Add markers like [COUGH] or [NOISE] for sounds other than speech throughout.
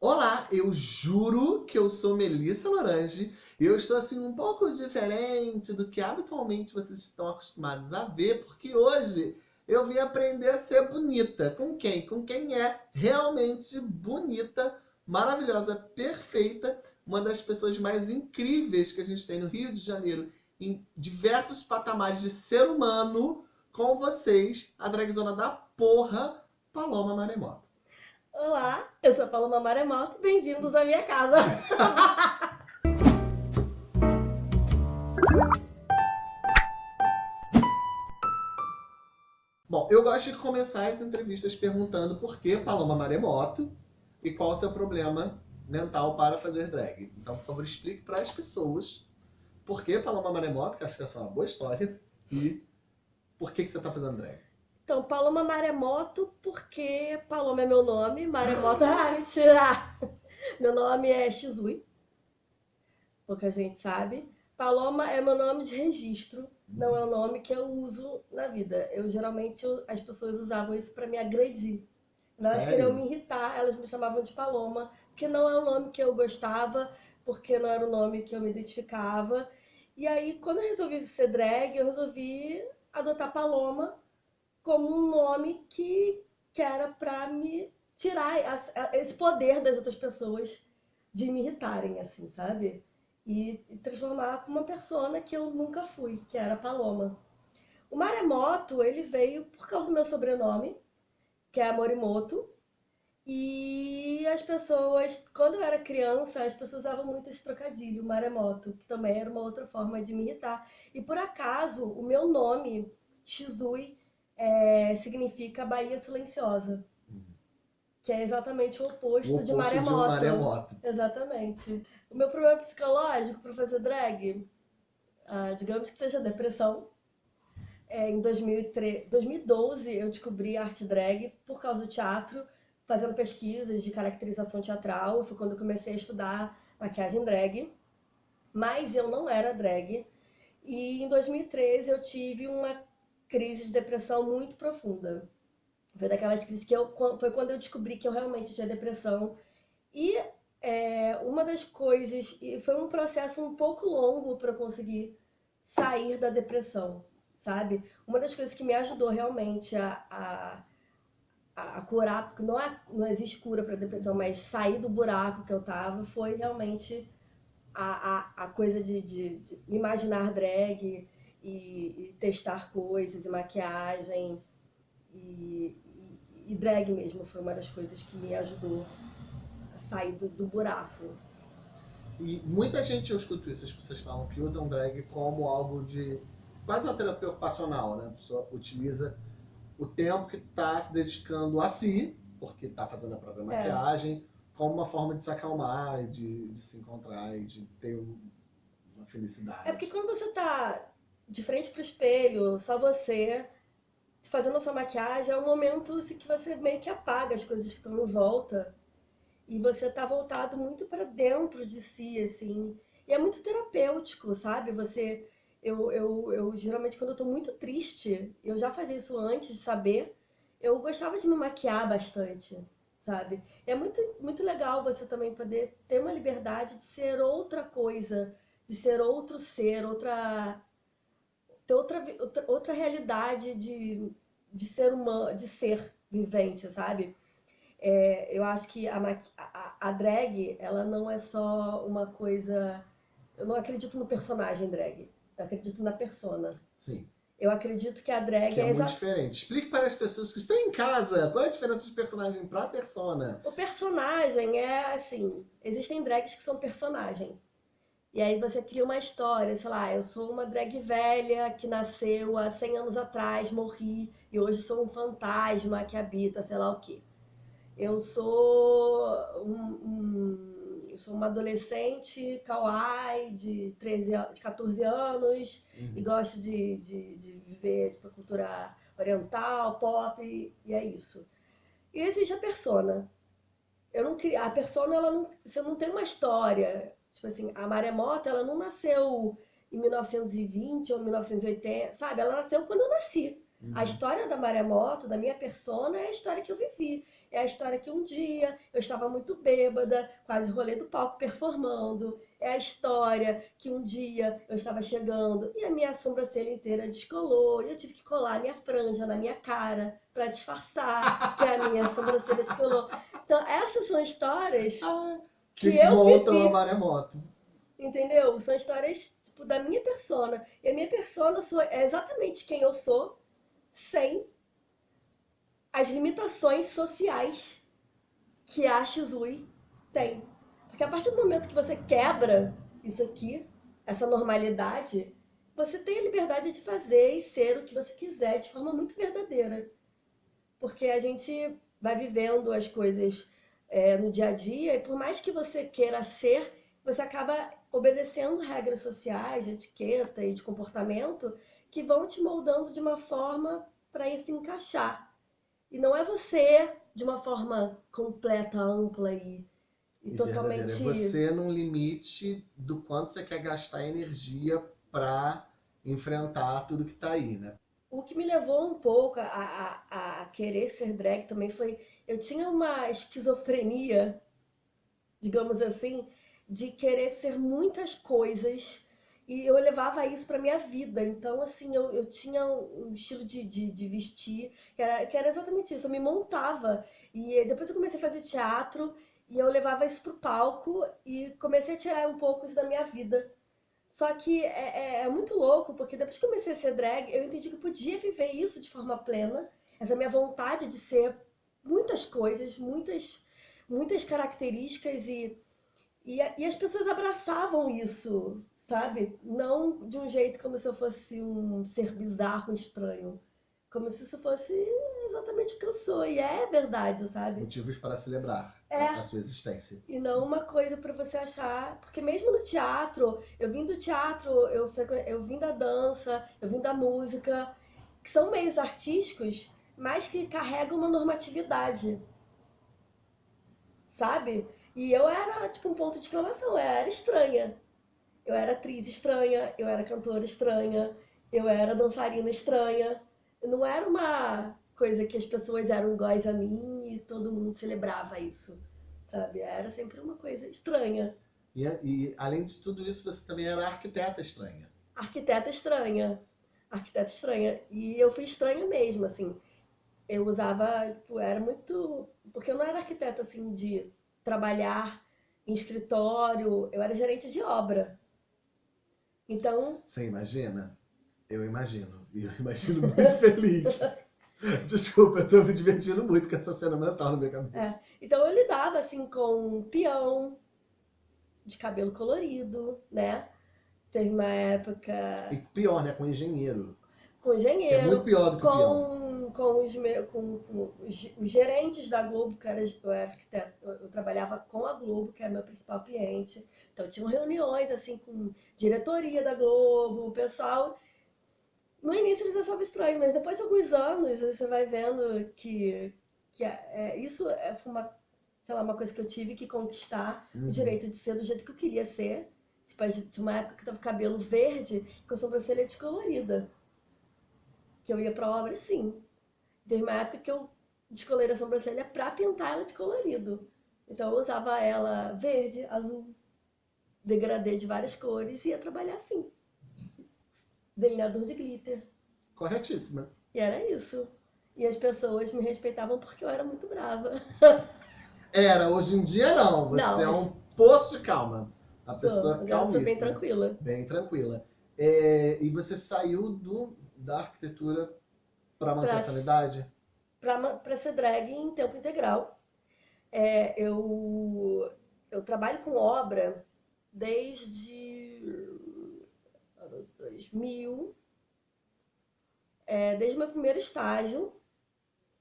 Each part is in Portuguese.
Olá, eu juro que eu sou Melissa Lorange e eu estou assim um pouco diferente do que habitualmente vocês estão acostumados a ver, porque hoje eu vim aprender a ser bonita. Com quem? Com quem é realmente bonita, maravilhosa, perfeita, uma das pessoas mais incríveis que a gente tem no Rio de Janeiro, em diversos patamares de ser humano, com vocês, a dragzona da porra, Paloma Maremoto. Olá, eu sou a Paloma Maremoto, bem-vindos à minha casa. [LAUGHS] Bom, eu gosto de começar as entrevistas perguntando por que Paloma Maremoto e qual o seu problema mental para fazer drag. Então, por favor, explique para as pessoas por que Paloma Maremoto, que acho que essa é uma boa história, e por que, que você está fazendo drag. Então, Paloma Maremoto, porque Paloma é meu nome, Maremoto... [LAUGHS] ah, mentira! Meu nome é Shizui, pouca gente sabe. Paloma é meu nome de registro, não é o nome que eu uso na vida. Eu geralmente, as pessoas usavam isso para me agredir. Elas Sério? queriam me irritar, elas me chamavam de Paloma, porque não é o nome que eu gostava, porque não era o nome que eu me identificava. E aí, quando eu resolvi ser drag, eu resolvi adotar Paloma, como um nome que, que era para me tirar a, a, esse poder das outras pessoas de me irritarem, assim, sabe? E, e transformar uma persona que eu nunca fui, que era Paloma. O Maremoto, ele veio por causa do meu sobrenome, que é Morimoto. E as pessoas, quando eu era criança, as pessoas usavam muito esse trocadilho, Maremoto, que também era uma outra forma de me irritar. E por acaso, o meu nome, Shizui, é, significa Bahia Silenciosa. Que é exatamente o oposto, O de oposto maremoto. de maremoto. Exatamente. O meu problema psicológico para fazer drag, ah, digamos que seja depressão. É, em 2003, 2012 eu descobri arte drag por causa do teatro, fazendo pesquisas de caracterização teatral. Foi quando eu comecei a estudar maquiagem drag. Mas eu não era drag. E em 2013 eu tive uma crise de depressão muito profunda. Foi daquelas crises que eu foi quando eu descobri que eu realmente tinha depressão. E é, uma das coisas, e foi um processo um pouco longo para conseguir sair da depressão, sabe? Uma das coisas que me ajudou realmente a, a, a curar, porque não, é, não existe cura para depressão, mas sair do buraco que eu tava foi realmente a, a, a coisa de, de, de imaginar drag, e, e testar coisas, e maquiagem, e, e, e, drag mesmo foi uma das coisas que me ajudou a sair do, do, buraco. E muita gente, eu escuto isso, as pessoas falam que usam drag como algo de quase uma terapia ocupacional, né? A pessoa utiliza o tempo que está se dedicando a si, porque está fazendo a própria maquiagem, é. como uma forma de se acalmar, de, de se encontrar e de ter um, uma felicidade. É porque quando você está de frente pro espelho, só você, fazendo sua maquiagem, é um momento assim, que você meio que apaga as coisas que estão em volta. E você tá voltado muito para dentro de si, assim. E é muito terapêutico, sabe? Você. Eu, eu, eu geralmente, quando eu tô muito triste, eu já fazia isso antes de saber, eu gostava de me maquiar bastante, sabe? E é muito, muito legal você também poder ter uma liberdade de ser outra coisa, de ser outro ser, outra ter outra, outra, outra realidade de, de ser humano, de ser vivente, sabe? É, eu acho que a, a, a, drag, ela não é só uma coisa. Eu não acredito no personagem drag. Eu acredito na persona. Sim. Eu acredito que a drag que é, é muito diferente. Explique para as pessoas que estão em casa qual é a diferença de personagem para persona. O personagem é assim: existem drags que são personagem. E aí você cria uma história, sei lá, eu sou uma drag velha que nasceu há 100 anos atrás, morri, e hoje sou um fantasma que habita, sei lá o quê. Eu sou, um, um, eu sou uma adolescente kawaii de, 13, de 14 anos uhum. e gosto de, de, de viver tipo, cultura oriental, pop, e, e é isso. E existe a persona. Eu não a persona, ela não, você não tem uma história Tipo assim, a maremoto, ela não nasceu em 1920 ou 1980, sabe? Ela nasceu quando eu nasci. Uhum. A história da Maremoto, da minha persona, é a história que eu vivi. É a história que um dia eu estava muito bêbada, quase rolê do palco performando. É a história que um dia eu estava chegando e a minha sobrancelha inteira descolou. E eu tive que colar a minha franja na minha cara para disfarçar que a minha sobrancelha descolou. [LAUGHS] Então, essas são histórias Ah, que, que eu montam vivi. a maremoto. Entendeu? São histórias tipo, da minha persona. E a minha persona sou, é exatamente quem eu sou, sem as limitações sociais que a Shizui tem. Porque a partir do momento que você quebra isso aqui, essa normalidade, você tem a liberdade de fazer e ser o que você quiser de forma muito verdadeira. Porque a gente vai vivendo as coisas é, no dia a dia e por mais que você queira ser, você acaba obedecendo regras sociais, de etiqueta e de comportamento que vão te moldando de uma forma para se encaixar. E não é você de uma forma completa, ampla e, e E totalmente. verdadeira. É você num limite do quanto você quer gastar energia pra enfrentar tudo que tá aí, né? O que me levou um pouco a, a, a querer ser drag também foi. Eu tinha uma esquizofrenia, digamos assim, de querer ser muitas coisas e eu levava isso para minha vida. Então, assim, eu, eu tinha um estilo de, de, de vestir que era, que era exatamente isso. Eu me montava e depois eu comecei a fazer teatro e eu levava isso pro palco e comecei a tirar um pouco isso da minha vida. Só que é, é, é muito louco, porque depois que comecei a ser drag, eu entendi que eu podia viver isso de forma plena. Essa minha vontade de ser muitas coisas, muitas, muitas características e, e, e as pessoas abraçavam isso, sabe? Não de um jeito como se eu fosse um ser bizarro, estranho. Como se isso fosse exatamente o que eu sou. E é verdade, sabe? Motivos para celebrar É. a sua existência. E não uma coisa pra você achar. Porque mesmo no teatro, eu vim do teatro, eu, eu vim da dança, eu vim da música, que são meios artísticos, mas que carregam uma normatividade. Sabe? E eu era, tipo, um ponto de exclamação, eu era estranha. Eu era atriz estranha, eu era cantora estranha, eu era dançarina estranha. Não era uma coisa que as pessoas eram iguais a mim e todo mundo celebrava isso sabe? Era sempre uma coisa estranha. E, e, além de tudo isso, você também era arquiteta estranha. Arquiteta estranha. Arquiteta estranha. E eu fui estranha mesmo, assim. Eu usava, tipo, era muito. Porque eu não era arquiteta, assim, de trabalhar em escritório, eu era gerente de obra. Então, Você imagina? Eu imagino. E eu imagino muito [LAUGHS] feliz. Desculpa, eu tô me divertindo muito com essa cena mental na minha cabeça. É. então eu lidava, assim, com peão de cabelo colorido, né? Teve uma época E pior, né? Com engenheiro. com Que é engenheiro. muito pior do que o peão. Com, com, os, com, com os, os gerentes da Globo, que era, eu era arquiteta, eu, trabalhava com a Globo, que era meu principal cliente. Então tinham reuniões assim com diretoria da Globo, o pessoal. No início eles achavam estranho, mas depois de alguns anos você vai vendo que, que é, é- isso é, foi uma, sei lá, uma coisa que eu tive que conquistar Uhum. o direito de ser do jeito que eu queria ser. Tipo, tinha uma época que eu tava com cabelo verde com a sobrancelha descolorida. Que eu ia pra obra sim. Teve uma época que eu descolorei a sobrancelha pra pintar ela de colorido. Então eu usava ela verde, azul, degradê de várias cores e ia trabalhar assim. Delineador de glitter. Corretíssima. E era isso. E as pessoas me respeitavam porque eu era muito brava. [LAUGHS] Era, hoje em dia não. Você Não, é um poço de calma. A pessoa eu calmíssima. bem tranquila. Bem tranquila. É, e você saiu do, da arquitetura para manter Pra- a sanidade? pra ser drag em tempo integral. É, eu, eu trabalho com obra desde ano 2000, é, desde o meu primeiro estágio,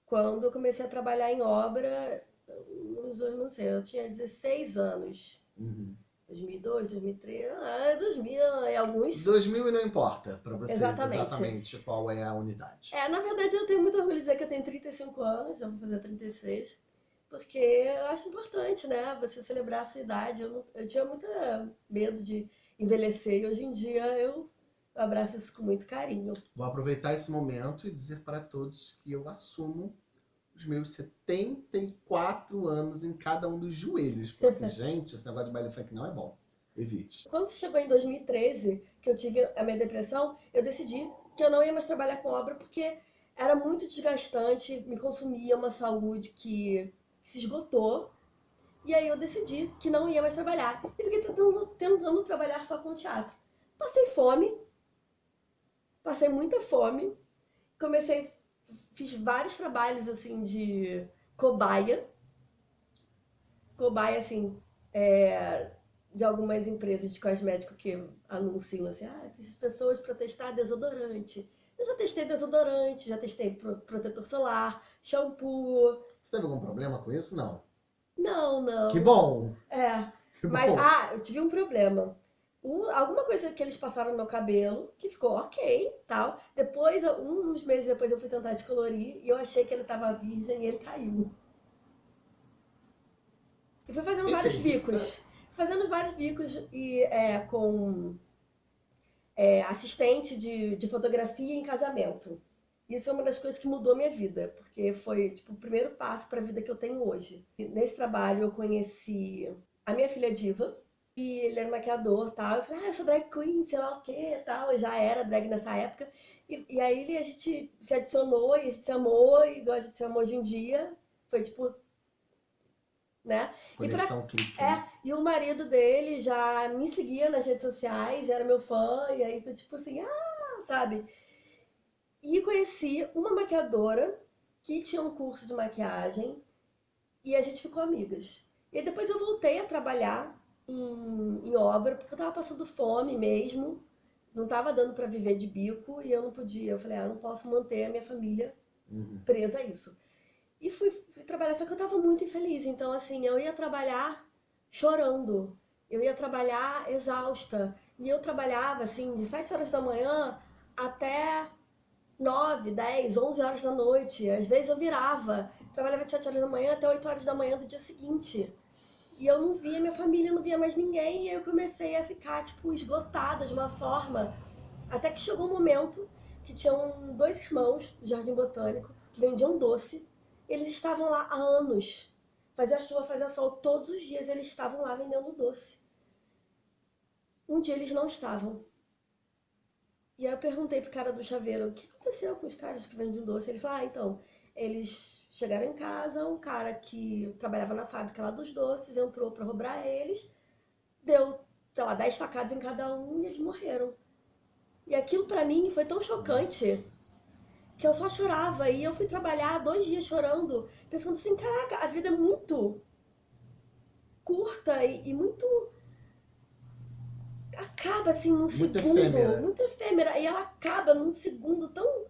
quando eu comecei a trabalhar em obra, uns anos, não sei, eu tinha 16 anos. Uhum. 2002, 2003, ah, 2000 e alguns. 2000 e não importa para vocês Exatamente. exatamente qual é a unidade. É, na verdade eu tenho muito orgulho de dizer que eu tenho 35 anos, já vou fazer 36, porque eu acho importante, né, você celebrar a sua idade. Eu, eu tinha muito medo de envelhecer e hoje em dia Eu abraço isso com muito carinho. Vou aproveitar esse momento e dizer para todos que eu assumo os meus 74 anos em cada um dos joelhos. Porque, [LAUGHS] gente, esse negócio de baile funk não é bom. Evite. Quando chegou em 2013, que eu tive a minha depressão, eu decidi que eu não ia mais trabalhar com obra porque era muito desgastante, me consumia uma saúde que se esgotou. E aí eu decidi que não ia mais trabalhar. E fiquei tentando, tentando trabalhar só com teatro. Passei fome, passei muita fome, comecei, fiz vários trabalhos assim de cobaia. Cobaia, assim, é, de algumas empresas de cosmético que anunciam assim, ah, preciso pessoas para testar desodorante. Eu já testei desodorante, já testei protetor solar, shampoo. Você teve algum problema com isso? Não. Não, não. Que bom! É. Que Mas, bom. ah, eu tive um problema. Um- alguma coisa que eles passaram no meu cabelo, que ficou ok, tal. Depois, um- uns meses depois, eu fui tentar descolorir e eu achei que ele tava virgem e ele caiu. E fui fazendo vários Enfim, bicos. Fazendo vários bicos e é, com é, assistente de, de fotografia em casamento. Isso é uma das coisas que mudou minha vida, porque foi tipo, o primeiro passo para a vida que eu tenho hoje. E nesse trabalho eu conheci a minha filha Diva, e ele era maquiador tal. Eu falei, ah, eu sou drag queen, sei lá o que tal. Eu já era drag nessa época. E, e aí ele, a gente se adicionou e a gente se amou, e igual a gente se ama hoje em dia. Foi tipo. Né? E pra-. É, e o marido dele já me seguia nas redes sociais, era meu fã, e aí foi tipo assim, ah, sabe? E conheci uma maquiadora que tinha um curso de maquiagem e a gente ficou amigas. E depois eu voltei a trabalhar em, em obra, porque eu tava passando fome mesmo, não tava dando pra viver de bico e eu não podia. Eu falei, ah, não posso manter a minha família Uhum. presa a isso. E fui, fui trabalhar, só que eu tava muito infeliz. Então, assim, eu ia trabalhar chorando. Eu ia trabalhar exausta. E eu trabalhava, assim, de 7 horas da manhã até 9, 10, 11 horas da noite. Às vezes eu virava. Trabalhava de 7 horas da manhã até 8 horas da manhã do dia seguinte. E eu não via minha família, não via mais ninguém. E eu comecei a ficar, tipo, esgotada de uma forma. Até que chegou um momento que tinham dois irmãos do Jardim Botânico que vendiam doce. Eles estavam lá há anos. Fazia chuva, fazia sol, todos os dias eles estavam lá vendendo doce. Um dia eles não estavam. E aí eu perguntei pro cara do chaveiro, o que aconteceu com os caras que vendem doce? Ele falou, ah, então, eles chegaram em casa, um cara que trabalhava na fábrica lá dos doces entrou pra roubar eles, deu, sei lá, 10 facadas em cada um e eles morreram. E aquilo pra mim foi tão chocante que eu só chorava. E eu fui trabalhar dois dias chorando, pensando assim, caraca, a vida é muito curta e, e muito. Acaba assim num Muito segundo. efêmera. Muito efêmera. E ela acaba num segundo tão.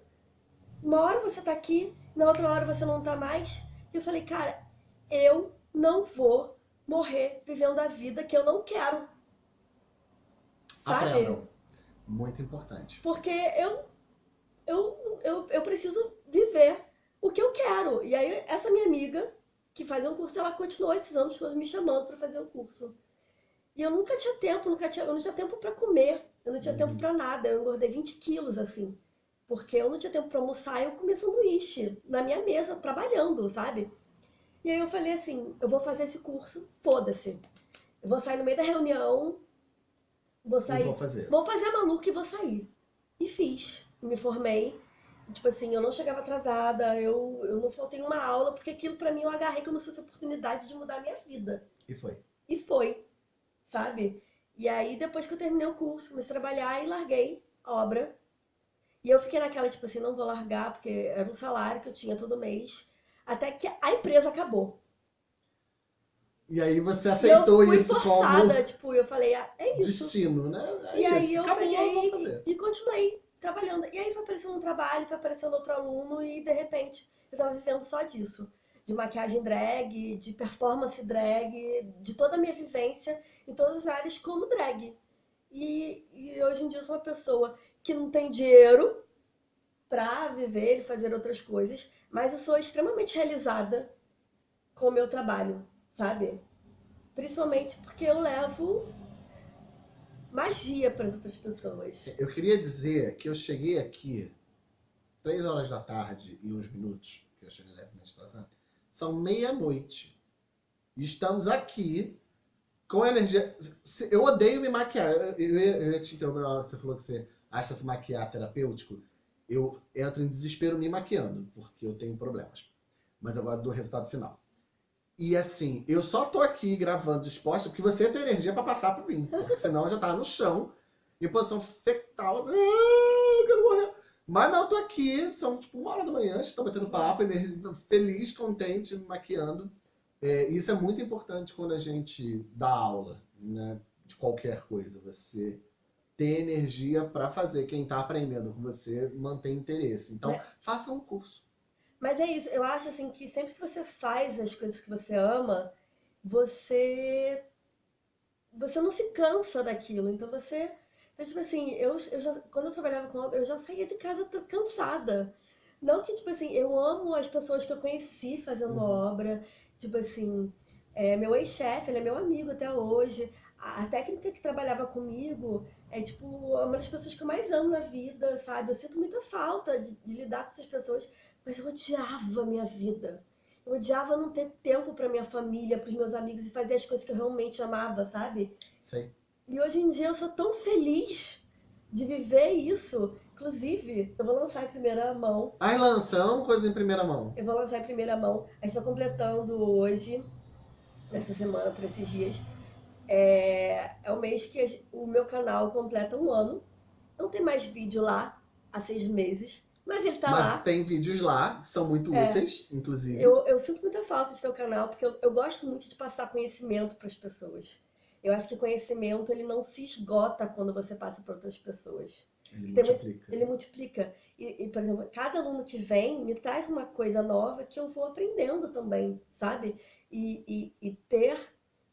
Uma hora você tá aqui, na outra hora você não tá mais. E eu falei, cara, eu não vou morrer vivendo a vida que eu não quero. Sabe? Aprendam. Muito importante. Porque eu, eu, eu, eu preciso viver o que eu quero. E aí, essa minha amiga, que fazia um curso, ela continuou esses anos todos me chamando para fazer o curso. E eu nunca tinha tempo, nunca tinha, eu não tinha tempo para comer, eu não tinha Uhum. tempo para nada. Eu engordei 20 quilos, assim. Porque eu não tinha tempo para almoçar, eu comia sanduíche na minha mesa, trabalhando, sabe? E aí eu falei assim, eu vou fazer esse curso, foda-se. Eu vou sair no meio da reunião, vou sair vou fazer. Vou fazer a maluca e vou sair. E fiz. Me formei. Tipo assim, eu não chegava atrasada, eu, eu não faltei uma aula, porque aquilo pra mim eu agarrei como se fosse oportunidade de mudar a minha vida. E foi. E foi, sabe? E aí, depois que eu terminei o curso, comecei a trabalhar e larguei a obra. E eu fiquei naquela, tipo assim, não vou largar, porque era um salário que eu tinha todo mês. Até que a empresa acabou. E aí você E eu aceitou fui isso forçada, como tipo, eu falei, ah, é isso. destino, né? É E aí isso. eu Acabou, peguei e, e continuei trabalhando. E aí foi aparecendo um trabalho, foi aparecendo outro aluno e de repente eu tava vivendo só disso. De maquiagem drag, de performance drag, de toda a minha vivência em todas as áreas como drag. E, e hoje em dia eu sou uma pessoa que não tem dinheiro pra viver e fazer outras coisas, mas eu sou extremamente realizada com o meu trabalho, sabe? Principalmente porque eu levo magia para as outras pessoas. Eu queria dizer que eu cheguei aqui três horas da tarde e uns minutos, que eu cheguei levemente atrasado, são meia-noite. E estamos aqui com energia. Eu odeio me maquiar. Eu, eu ia te interromper na hora que você falou que você acha se maquiar terapêutico. Eu entro em desespero me maquiando, porque eu tenho problemas. Mas gosto do resultado final. E assim, eu só tô aqui gravando disposta porque você tem energia pra passar por mim. Porque [LAUGHS] senão eu já tava no chão, em posição fetal, assim, "Ah, eu quero morrer. Mas não, eu tô aqui, são tipo uma hora da manhã, estou batendo papo, energia- feliz, contente, me maquiando. É, isso é muito importante quando a gente dá aula, né? De qualquer coisa. Você ter energia para fazer quem está aprendendo com você manter interesse. Então, É. faça um curso. Mas é isso, eu acho assim que sempre que você faz as coisas que você ama, você você não se cansa daquilo. Então você, então, tipo assim, eu, eu já, quando eu trabalhava com obra, eu já saía de casa cansada. Não que tipo assim, eu amo as pessoas que eu conheci fazendo Uhum. obra, tipo assim, é, meu ex-chefe, ele é meu amigo até hoje. A, técnica que trabalhava comigo é tipo uma das pessoas que eu mais amo na vida, sabe? Eu sinto muita falta de, de lidar com essas pessoas mas eu odiava a minha vida. Eu odiava não ter tempo para minha família, para os meus amigos e fazer as coisas que eu realmente amava, sabe? Sei. E hoje em dia eu sou tão feliz de viver isso. Inclusive, eu vou lançar em primeira mão. Ai, lança, amo coisa em primeira mão. Eu vou lançar em primeira mão. A gente está completando hoje, nessa semana, por esses dias. É, é o mês que o meu canal completa um ano. Não tem mais vídeo lá há seis meses, mas ele tá Mas lá. tem vídeos lá que são muito É. úteis, inclusive. Eu, eu sinto muita falta de ter o canal, porque eu, eu gosto muito de passar conhecimento para as pessoas. Eu acho que conhecimento ele não se esgota quando você passa para outras pessoas. Ele Tem multiplica. Ele multiplica. E, e, por exemplo, cada aluno que vem me traz uma coisa nova que eu vou aprendendo também, sabe? E, e, e ter.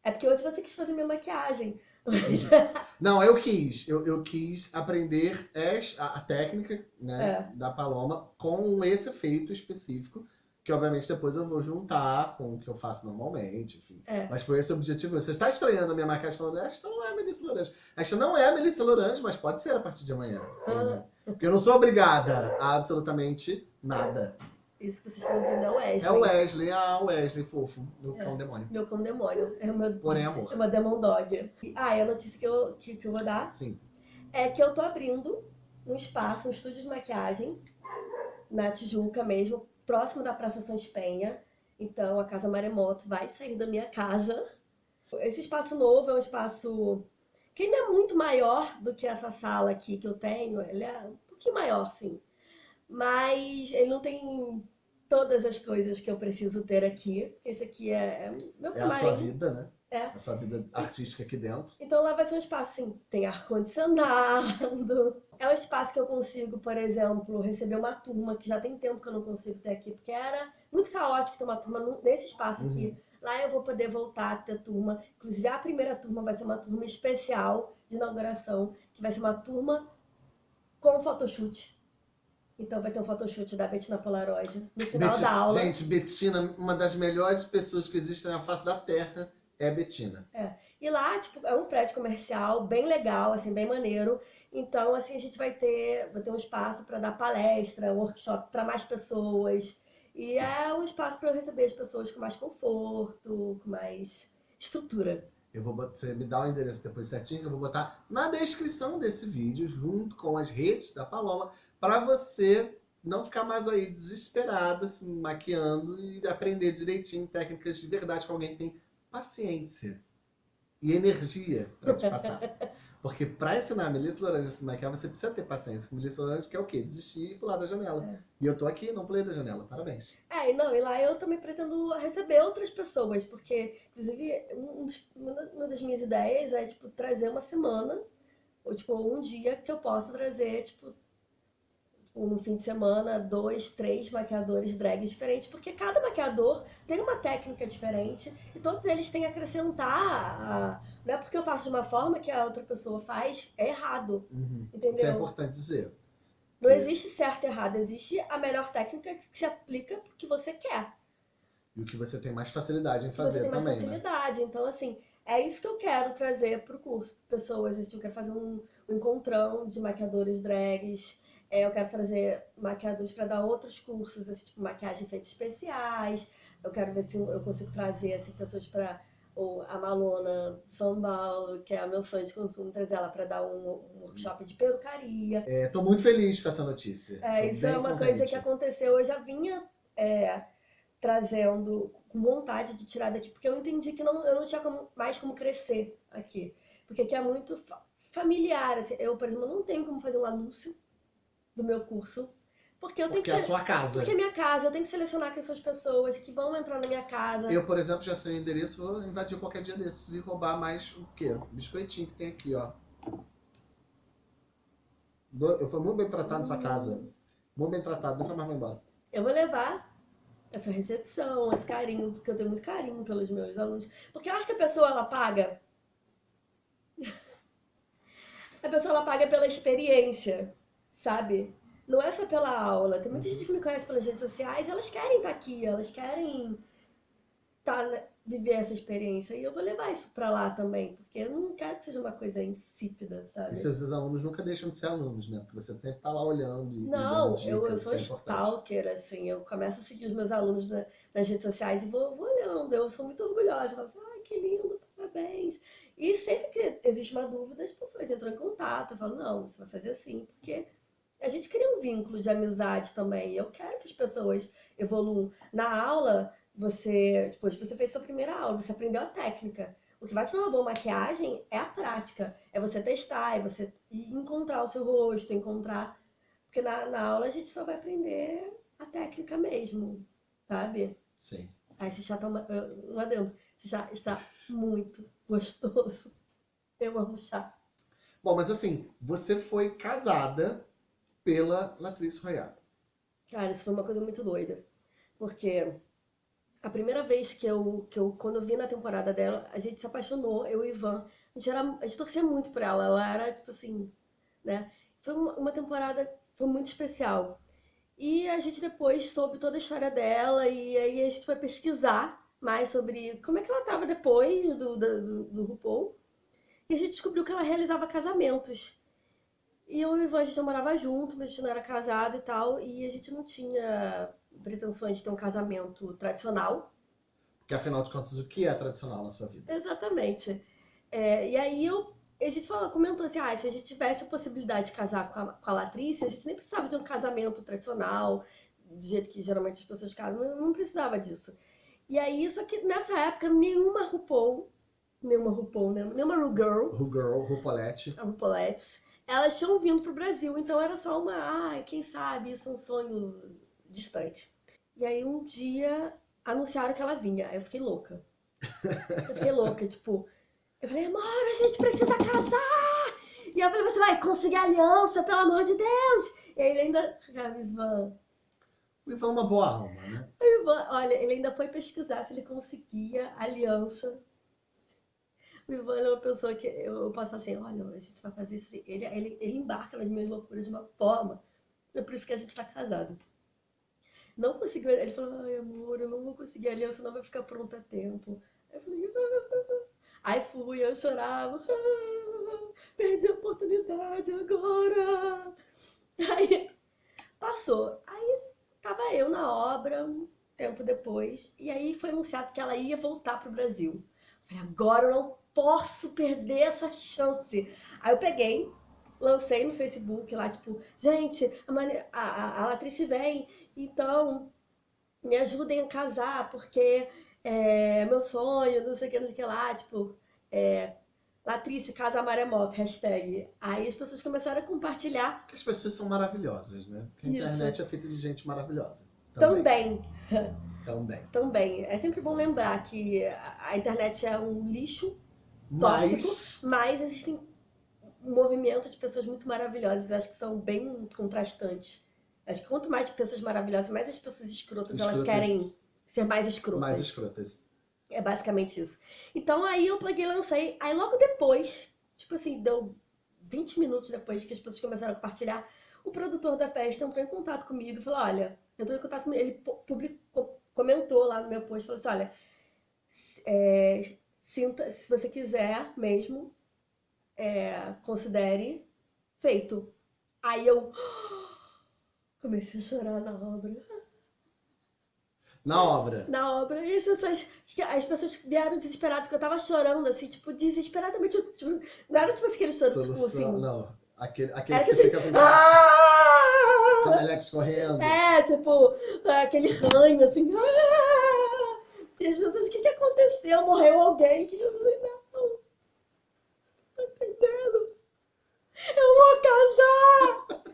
É porque hoje você quis fazer minha maquiagem. [LAUGHS] Não, eu quis. Eu, eu quis aprender a, a técnica né, É. da Paloma com esse efeito específico, que obviamente depois eu vou juntar com o que eu faço normalmente, enfim. É. Mas foi esse o objetivo. Você está estranhando a minha maquiagem falando, esta não é a Melissa Lorange. Esta não é a Melissa Lorange, mas pode ser a partir de amanhã. Ah. Porque eu não sou obrigada a absolutamente nada. Isso que vocês estão ouvindo é o Wesley. É o Wesley, ah, o Wesley, fofo, meu É. cão demônio. Meu cão demônio. É meu, Porém, amor. é uma demon dog. Ah, e a notícia que eu, que, que eu vou dar Sim. é que eu tô abrindo um espaço, um estúdio de maquiagem na Tijuca mesmo, próximo da Praça São Espenha. Então a Casa Maremoto vai sair da minha casa. Esse espaço novo é um espaço que ainda é muito maior do que essa sala aqui que eu tenho. Ele é um pouquinho maior, sim. Mas ele não tem todas as coisas que eu preciso ter aqui. Esse aqui é, é meu É a sua camarim. vida, né? É. A sua vida artística aqui dentro. Então lá vai ser um espaço assim, tem ar-condicionado. [LAUGHS] É um espaço que eu consigo, por exemplo, receber uma turma que já tem tempo que eu não consigo ter aqui, porque era muito caótico ter uma turma nesse espaço aqui. Uhum. Lá eu vou poder voltar a ter turma. Inclusive a primeira turma vai ser uma turma especial de inauguração, que vai ser uma turma com photoshoot. Então vai ter um photoshoot da Betina Polaroid no final Betina- da aula. Gente, Betina, uma das melhores pessoas que existem na face da Terra é Betina. E lá, tipo, é um prédio comercial bem legal, assim, bem maneiro. Então, assim, a gente vai ter, vai ter um espaço para dar palestra, workshop para mais pessoas. E é um espaço para eu receber as pessoas com mais conforto, com mais estrutura. Eu vou botar, você me dá o endereço depois certinho, que eu vou botar na descrição desse vídeo, junto com as redes da Paloma, para você não ficar mais aí desesperada, assim, maquiando e aprender direitinho técnicas de verdade com alguém que tem paciência e energia para te passar. [LAUGHS] Porque para ensinar a Melissa Laranja a se maquiar, você precisa ter paciência. Melissa Laranja quer o quê? Desistir e pular da janela. É. E eu tô aqui, não pulei da janela. Parabéns. É, e não, e lá eu também pretendo receber outras pessoas, porque, inclusive, um uma das minhas ideias é, tipo, trazer uma semana, ou, tipo, um dia que eu possa trazer, tipo, no fim de semana, dois, três maquiadores drags diferentes, porque cada maquiador tem uma técnica diferente e todos eles têm a acrescentar. a- Não é porque eu faço de uma forma que a outra pessoa faz, é errado, Uhum. Isso é entendeu? importante dizer. Não existe certo e errado, existe a melhor técnica que se aplica porque você quer. E o que você tem mais facilidade em que fazer você tem mais também, né? facilidade. Então, assim, é isso que eu quero trazer pro curso. Pessoas, assim, eu quero fazer um, um encontrão de maquiadores drags. É, eu quero trazer maquiadores para dar outros cursos, assim, tipo maquiagem efeitos especiais. Eu quero ver se eu consigo trazer assim, pessoas para ou a Malona São Paulo, que é o meu sonho de consumo, trazer ela para dar um, um, workshop de perucaria. Estou é, muito feliz com essa notícia. É, isso é uma contente. coisa que aconteceu. Eu já vinha é, trazendo com vontade de tirar daqui, porque eu entendi que não, eu não tinha como, mais como crescer aqui. Porque aqui é muito familiar. Assim. Eu, por exemplo, não tenho como fazer um anúncio do meu curso porque eu tenho porque que. é a sua casa. Porque é minha casa, eu tenho que selecionar quem são as pessoas que vão entrar na minha casa. Eu, por exemplo, já sei o endereço, vou invadir qualquer dia desses e roubar mais o quê? Biscoitinho que tem aqui, ó. Eu fui muito bem tratado nessa casa. Muito bem tratado, nunca mais vou embora. Eu vou levar essa recepção, esse carinho, porque eu tenho muito carinho pelos meus alunos. Porque eu acho que a pessoa, ela paga. [LAUGHS] a pessoa, ela paga pela experiência, sabe? não é só pela aula. Tem muita gente que me conhece pelas redes sociais, elas querem estar aqui, elas querem tá, viver essa experiência. E eu vou levar isso pra lá também, porque eu não quero que seja uma coisa insípida, sabe? E seus alunos nunca deixam de ser alunos, né? Porque você sempre tá lá olhando e Não, dicas, eu, eu sou é stalker, assim. Eu começo a seguir os meus alunos na, nas redes sociais e vou, vou olhando. Eu sou muito orgulhosa. Eu falo assim, ai, que lindo, parabéns. E sempre que existe uma dúvida, as pessoas entram em contato. Eu falo, não, você vai fazer assim, porque a gente cria um vínculo de amizade também. Eu quero que as pessoas evoluam. Na aula, você, depois você fez sua primeira aula, você aprendeu a técnica. O que vai te dar uma boa maquiagem é a prática. É você testar, é você encontrar o seu rosto, encontrar. Porque na, na aula a gente só vai aprender a técnica mesmo, sabe? Sim. Aí esse chá tá uma, lá dentro. Esse chá está muito gostoso. Eu amo chá. Bom, mas assim, você foi casada pela Latrice Royale. Cara, isso foi uma coisa muito doida. Porque a primeira vez que eu, que eu quando eu vi na temporada dela, a gente se apaixonou, eu e Ivan. A gente, era, a gente torcia muito por ela, ela era, tipo assim, né? Foi uma, uma temporada, foi muito especial. E a gente depois soube toda a história dela e aí a gente foi pesquisar mais sobre como é que ela estava depois do, do, do RuPaul. E a gente descobriu que ela realizava casamentos. E eu e o Ivan, a gente não morava junto, mas a gente não era casado e tal. E a gente não tinha pretensões de ter um casamento tradicional. Porque afinal de contas, o que é tradicional na sua vida? Exatamente. É, e aí eu, a gente falou, comentou assim, ah, se a gente tivesse a possibilidade de casar com a, com a Latrice, a gente nem precisava de um casamento tradicional, do jeito que geralmente as pessoas casam, não, não precisava disso. E aí, só que nessa época, nenhuma RuPaul, nenhuma RuPaul, né? nenhuma RuGirl, RuGirl, RuPaulette, a RuPaulette elas tinham vindo pro Brasil, então era só uma, ai, quem sabe, isso é um sonho distante. E aí um dia anunciaram que ela vinha, aí eu fiquei louca. Eu fiquei [LAUGHS] louca, tipo, eu falei, amor, a gente precisa casar! E eu falei, você vai conseguir aliança, pelo amor de Deus! E aí ele ainda, ah, Ivan... O Ivan é uma boa alma, né? O Ivan, olha, ele ainda foi pesquisar se ele conseguia aliança o Ivan é uma pessoa que eu posso assim, olha, a gente vai fazer isso. Ele, ele, ele embarca nas minhas loucuras de uma forma. É por isso que a gente está casado. Não conseguiu. Ele falou, ai amor, eu não vou conseguir a aliança, não vai ficar pronta a tempo. Aí eu falei, ah. aí fui, eu chorava. Ah, perdi a oportunidade agora. Aí passou. Aí tava eu na obra, um tempo depois, e aí foi anunciado que ela ia voltar pro Brasil. falei, agora eu não posso perder essa chance. Aí eu peguei, lancei no Facebook lá, tipo, gente, a, a, a Latrice vem, então me ajudem a casar, porque é meu sonho, não sei o que, não sei o que lá, tipo, é, Latrice, casa maremoto, hashtag. Aí as pessoas começaram a compartilhar. Porque as pessoas são maravilhosas, né? Porque a Isso. internet é feita de gente maravilhosa. Também. Também. [LAUGHS] Também. Também. É sempre bom lembrar que a internet é um lixo tóxico, mas... mas existem um movimento de pessoas muito maravilhosas. Eu acho que são bem contrastantes. Acho que quanto mais pessoas maravilhosas, mais as pessoas escrotas, escrotas. elas querem ser mais escrotas. Mais escrotas. É basicamente isso. Então aí eu peguei e lancei. Aí logo depois, tipo assim, deu 20 minutos depois que as pessoas começaram a compartilhar, o produtor da festa entrou em contato comigo e falou: olha, entrou em contato comigo, ele publicou, comentou lá no meu post, falou assim: olha, é, sinta, se você quiser mesmo, é, considere feito. Aí eu comecei a chorar na obra. Na obra. Na obra. E as pessoas, as pessoas vieram desesperadas, porque eu tava chorando, assim, tipo, desesperadamente. Tipo, não era tipo aquele choro, tipo Solução, assim. não. Aquele, aquele Era que você assim. fica com "Ah!" Alex correndo. É, tipo, aquele ranho, assim. "Ah!" Pessoas, o que, que aconteceu? Morreu alguém? Que eu falei, não, não tá entendendo? Eu vou casar!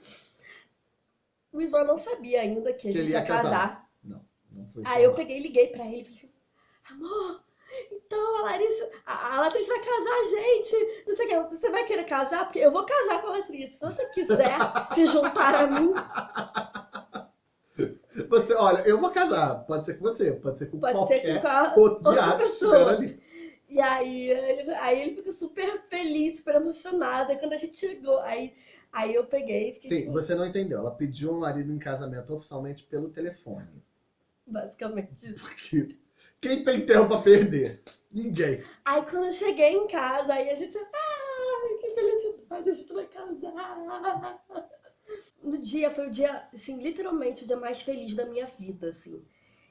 O Ivan não sabia ainda que a Que gente ia casar. casar. Não foi Aí eu falar. peguei e liguei pra ele e falei assim, amor, então a Larissa, a, a vai casar, gente. Não sei o que, você vai querer casar? Porque eu vou casar com a Latrice. Se você quiser se juntar a mim, Você, olha, eu vou casar. Pode ser com você, pode ser com pode qualquer ser com a outro viado que pessoa. estiver ali. E aí ele, aí ele fica super feliz, super emocionado. Aí quando a gente chegou, aí, aí eu peguei e fiquei Sim, tipo, você não entendeu. Ela pediu um marido em casamento oficialmente pelo telefone. basicamente isso. Porque quem tem tempo pra perder? Ninguém. Aí quando eu cheguei em casa, aí a gente, ai, que felicidade, a gente vai casar. No dia, foi o dia, assim, literalmente o dia mais feliz da minha vida, assim.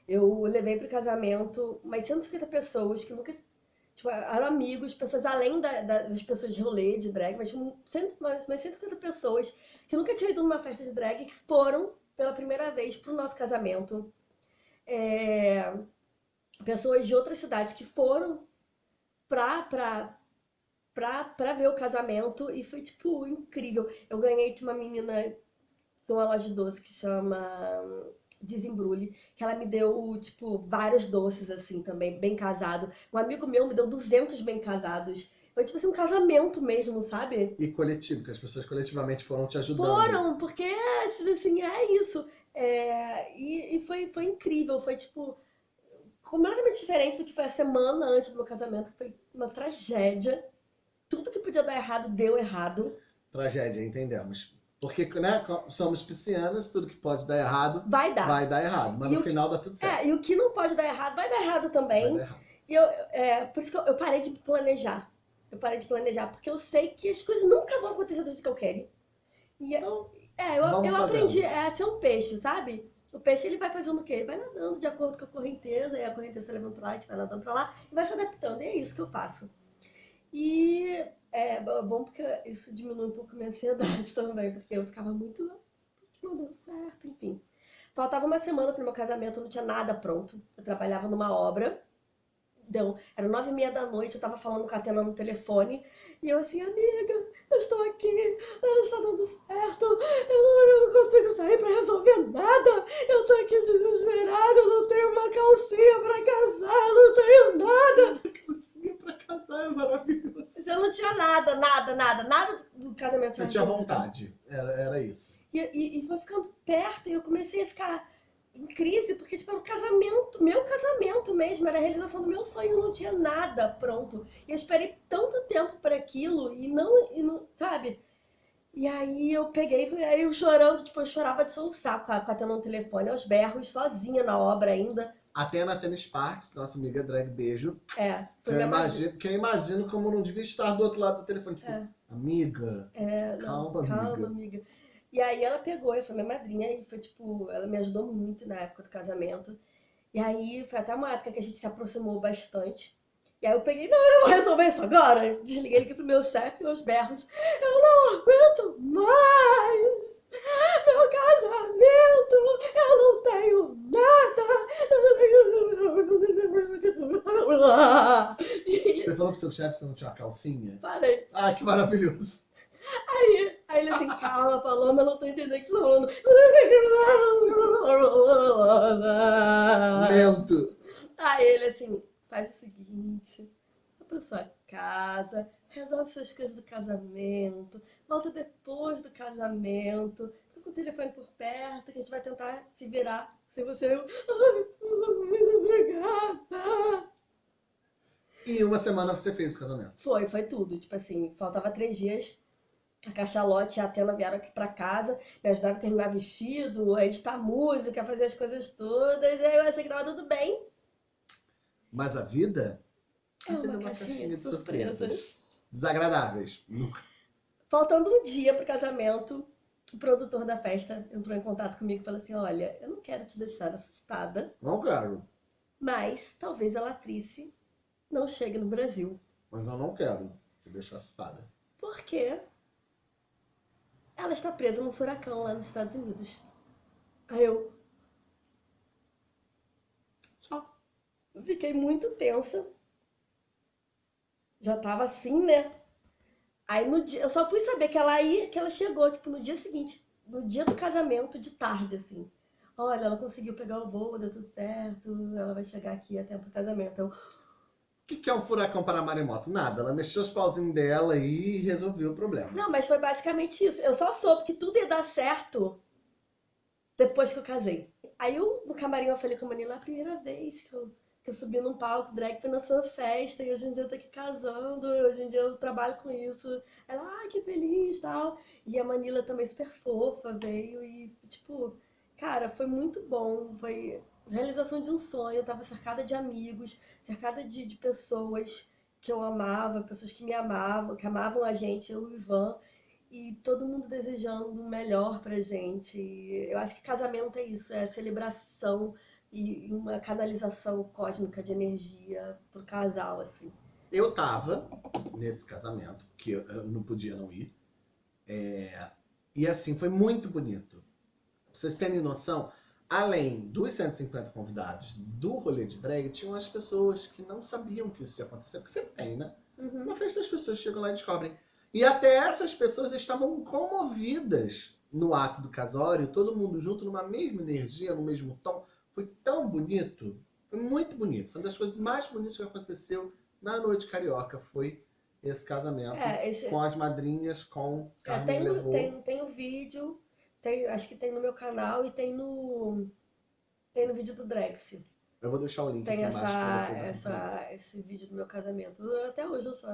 Eu levei pro casamento umas 150 pessoas que nunca, tipo, eram amigos, pessoas além da- da- das pessoas de rolê, de drag, mas cento- umas umas 150 pessoas que nunca tinham ido numa festa de drag que foram pela primeira vez pro nosso casamento. É, pessoas de outras cidades que foram pra, pra, pra, pra ver o casamento e foi, tipo, incrível. Eu ganhei de uma menina de uma loja de doce que chama hum, Desembrulhe, que ela me deu, tipo, vários doces, assim, também, bem casado. Um amigo meu me deu 200 bem casados. Foi, tipo assim, um casamento mesmo, sabe? E coletivo, que as pessoas coletivamente foram te ajudando. Foram, porque, tipo assim, é isso. É, e e foi, foi incrível, foi, tipo, completamente diferente do que foi a semana antes do meu casamento, que foi uma tragédia. Tudo que podia dar errado, deu errado. Tragédia, entendemos. Porque, né, somos piscianas, tudo que pode dar errado Vai dar. vai dar errado. Mas E no o que- final dá tudo certo. É, e o que não pode dar errado, vai dar errado também. Dar errado. E eu, é, por isso que eu, eu parei de planejar. Eu parei de planejar, porque eu sei que as coisas nunca vão acontecer do jeito que eu quero. E, Então, é, eu, eu fazendo. aprendi a ser um peixe, sabe? O peixe ele vai fazendo o quê? Ele vai nadando de acordo com a correnteza, e a correnteza levando pra lá, a gente vai nadando pra lá, e vai se adaptando. E é isso que eu faço. E é bo- bom porque isso diminui um pouco minha ansiedade [LAUGHS] também, porque eu ficava muito. Não deu certo, enfim. Faltava uma semana pro meu casamento, não tinha nada pronto. Eu trabalhava numa obra. Deu, era nove e meia da noite, eu tava falando com a Atena no telefone. E eu assim, amiga, eu estou aqui, não está dando certo. Eu não, eu consigo sair pra resolver nada. Eu tô aqui desesperada, eu não tenho uma calcinha pra casar, eu não tenho nada. Casar é maravilhoso. Mas eu não tinha nada, nada, nada, nada do casamento. Você tinha vontade. Era, era isso. E, e, e foi ficando perto e eu comecei a ficar em crise, porque tipo, era o casamento, meu casamento mesmo, era a realização do meu sonho, eu não tinha nada pronto. E eu esperei tanto tempo para aquilo e não, e não, sabe? E aí eu peguei, aí eu chorando, tipo, eu chorava de soluçar Tena no telefone, aos berros, sozinha na obra ainda. Atena Tênis Parks, nossa amiga drag, beijo. É, Que foi eu, minha imagino, que eu imagino como não devia estar do outro lado do telefone. Tipo, É. amiga, É, não, Calma, calma, amiga. amiga. E aí ela pegou, e foi minha madrinha, e foi tipo, ela me ajudou muito na época do casamento. E aí foi até uma época que a gente se aproximou bastante. E aí eu peguei, não, eu não vou resolver isso agora. Desliguei ele pro meu chefe, meus berros. Eu não aguento mais! Meu casamento! Eu não tenho nada! Você falou pro seu chefe que você não tinha uma calcinha? falei, Ah, que maravilhoso. Aí, aí ele assim, calma, Paloma, eu não tô entendendo o que você tá falando. Que- Lento. Aí ele assim, faz o seguinte, vai pra sua casa, resolve suas coisas do casamento, volta depois do casamento, fica com o telefone por perto, que a gente vai tentar se virar sem você. Eu, ai, muito obrigada. E em uma semana você fez o casamento. Foi, foi tudo. Tipo assim, faltava três dias. A Cachalote e a Atena vieram aqui pra casa, me ajudaram a terminar vestido, a editar música, a fazer as coisas todas. E aí eu achei que tava tudo bem. Mas a vida É uma, uma caixinha, caixinha, de, surpresas. surpresas. Desagradáveis. Nunca. Faltando um dia pro casamento, o produtor da festa entrou em contato comigo e falou assim: Olha, eu não quero te deixar assustada. Não quero. Mas talvez a Latrice não chegue no Brasil. Mas eu não quero te deixar assustada. Por quê? Ela está presa num furacão lá nos Estados Unidos. Aí eu. Só. Fiquei muito tensa. Já tava assim, né? Aí no dia, eu só fui saber que ela ia, que ela chegou, tipo, no dia seguinte, no dia do casamento, de tarde, assim. Olha, ela conseguiu pegar o voo, deu tudo certo, ela vai chegar aqui a tempo do casamento. Eu, que, que é um furacão para maremoto? Nada. Ela mexeu os pauzinhos dela e resolveu o problema. Não, mas foi basicamente isso. Eu só soube que tudo ia dar certo depois que eu casei. Aí eu, no camarim eu falei com a Manila, a primeira vez que eu, que eu subi num palco drag foi na sua festa, e hoje em dia eu tô aqui casando, hoje em dia eu trabalho com isso. Ela, ai, que feliz tal. E a Manila também super fofa, veio e, tipo, cara, foi muito bom. Foi realização de um sonho. Eu estava cercada de amigos, cercada de, de pessoas que eu amava, pessoas que me amavam, que amavam a gente, eu e o Ivan, e todo mundo desejando o melhor pra gente. Eu acho que casamento é isso, é celebração e uma canalização cósmica de energia pro casal, assim. Eu tava nesse casamento, que eu não podia não ir, é... e assim, foi muito bonito. Pra vocês terem noção, além dos 150 convidados do rolê de drag, tinham as pessoas que não sabiam que isso ia acontecer, porque sempre tem, né? Uhum. Uma festa as pessoas chegam lá e descobrem. E até essas pessoas estavam comovidas no ato do casório, todo mundo junto numa mesma energia, no mesmo tom. Foi tão bonito, foi muito bonito. Foi uma das coisas mais bonitas que aconteceu na noite carioca, foi esse casamento é, esse... com as madrinhas, com Carmen é, tem, tem, tem o vídeo, tem, acho que tem no meu canal e tem no. Tem no vídeo do Drex. Eu vou deixar o link tem aqui essa, embaixo pra vocês essa, esse vídeo do meu casamento. Até hoje eu só.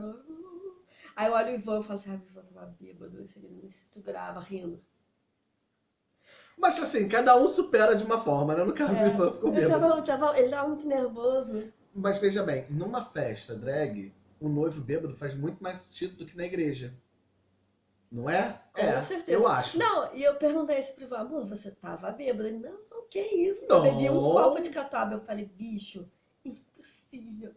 Aí eu olho o Ivan e falo assim, ah, Ivan tava bêbado. Ele me segurava rindo. Mas assim, cada um supera de uma forma, né? No caso, é, [LAUGHS] Ivan ficou bêbado. Ele tava, tava, ele tava muito nervoso. Mas veja bem, numa festa drag, o noivo bêbado faz muito mais sentido do que na igreja. Não é? Com é, certeza. eu acho. Não, e eu perguntei esse pro amor, você tava bêbado? Ele, não, não, que isso? Você bebia um copo de catuaba. Eu falei, bicho, impossível.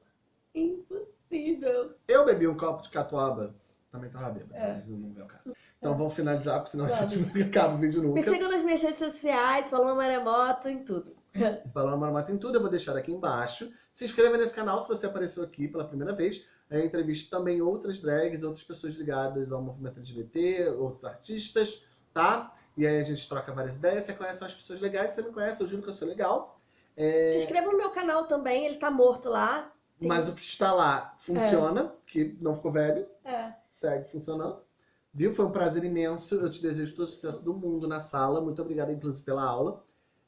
Impossível. Eu bebi um copo de catuaba. Também tava bêbado, é. mas não é o caso. Então é. vamos finalizar, porque senão a gente não acaba o vídeo nunca. Me sigam nas minhas redes sociais, Paloma Maremoto, em tudo. [LAUGHS] Paloma Maremoto em tudo, eu vou deixar aqui embaixo. Se inscreva nesse canal se você apareceu aqui pela primeira vez. Eu entrevisto também outras drags, outras pessoas ligadas ao movimento LGBT, outros artistas, tá? E aí a gente troca várias ideias, você conhece umas pessoas legais, você me conhece, eu juro que eu sou legal. É... Se inscreva no meu canal também, ele tá morto lá. Tem... Mas o que está lá funciona, é. que não ficou velho. É. Segue funcionando. Viu? Foi um prazer imenso. Eu te desejo todo o sucesso do mundo na sala. Muito obrigada, inclusive, pela aula.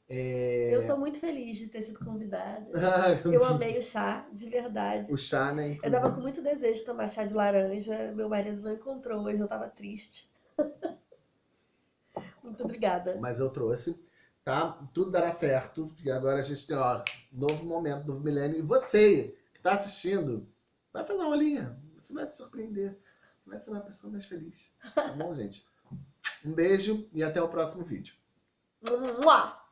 É... Eu tô muito feliz de ter sido convidada. [LAUGHS] eu amei o chá, de verdade. O chá, né? Inclusive. Eu tava com muito desejo de tomar chá de laranja. Meu marido não encontrou hoje, eu tava triste. [LAUGHS] muito obrigada. Mas eu trouxe, tá? Tudo dará certo. E agora a gente tem, ó, novo momento, novo milênio. E você que tá assistindo, vai fazer uma olhinha. Você vai se surpreender. Vai ser uma pessoa mais feliz. Tá bom, gente? Um beijo e até o próximo vídeo. Mua!